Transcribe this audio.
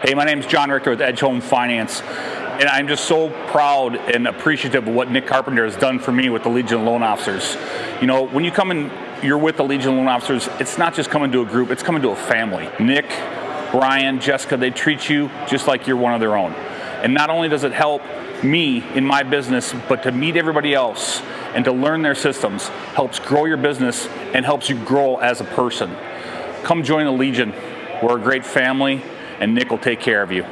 Hey, my name is John Richter with Edge Home Finance, and I'm just so proud and appreciative of what Nick Carpenter has done for me with the Legion Loan Officers. You know, when you come in, you're with the Legion Loan Officers, it's not just coming to a group, it's coming to a family. Nick, Brian, Jessica, they treat you just like you're one of their own. And not only does it help me in my business, but to meet everybody else and to learn their systems helps grow your business and helps you grow as a person. Come join the Legion. We're a great family and Nick will take care of you.